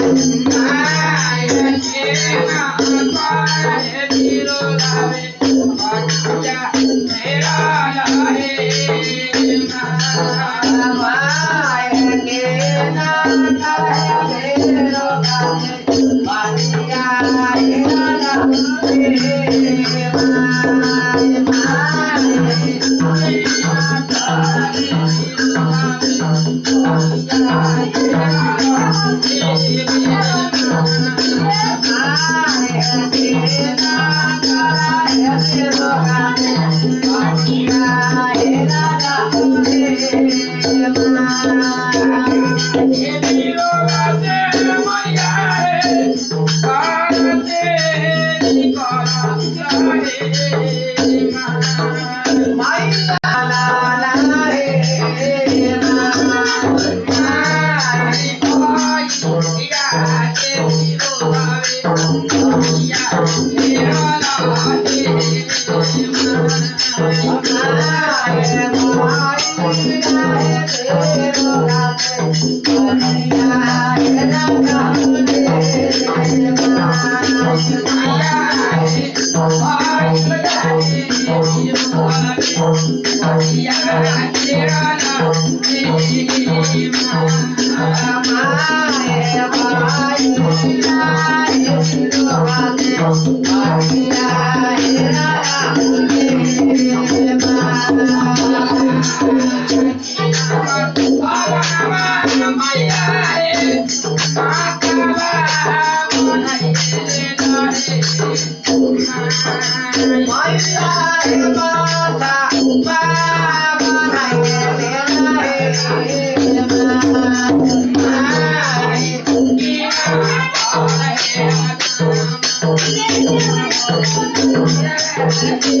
I'm Yeah. Thank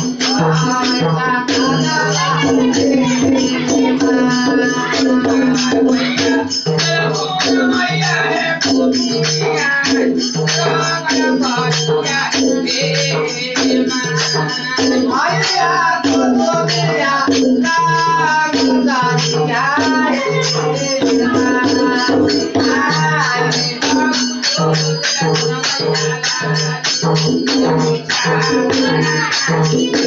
Thank you.